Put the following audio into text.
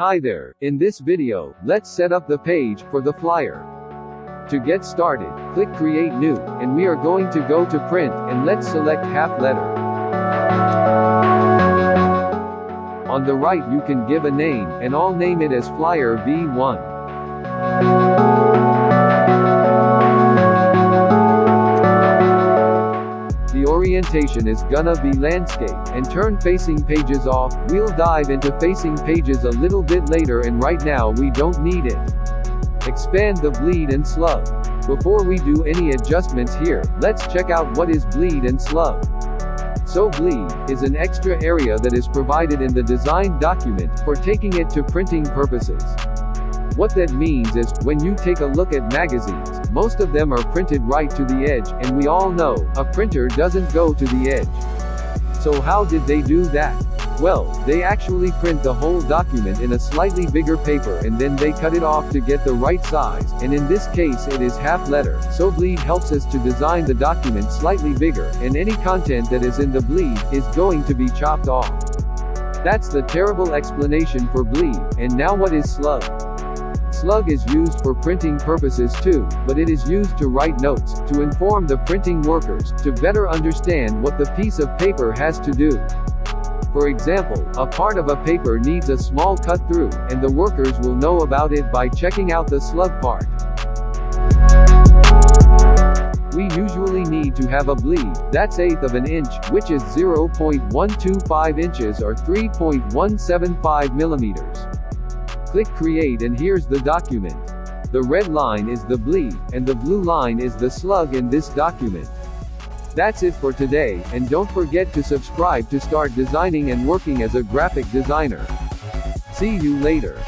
Hi there, in this video, let's set up the page for the flyer. To get started, click create new, and we are going to go to print, and let's select half letter. On the right you can give a name, and I'll name it as flyer V1. Orientation is gonna be landscape, and turn facing pages off, we'll dive into facing pages a little bit later and right now we don't need it. Expand the bleed and slug. Before we do any adjustments here, let's check out what is bleed and slug. So bleed, is an extra area that is provided in the design document, for taking it to printing purposes. What that means is, when you take a look at magazines, most of them are printed right to the edge, and we all know, a printer doesn't go to the edge. So how did they do that? Well, they actually print the whole document in a slightly bigger paper and then they cut it off to get the right size, and in this case it is half letter, so bleed helps us to design the document slightly bigger, and any content that is in the bleed, is going to be chopped off. That's the terrible explanation for bleed, and now what is slug? Slug is used for printing purposes too, but it is used to write notes, to inform the printing workers, to better understand what the piece of paper has to do. For example, a part of a paper needs a small cut through, and the workers will know about it by checking out the slug part. We usually need to have a bleed, that's eighth of an inch, which is 0.125 inches or 3.175 millimeters. Click create and here's the document. The red line is the bleed, and the blue line is the slug in this document. That's it for today, and don't forget to subscribe to start designing and working as a graphic designer. See you later.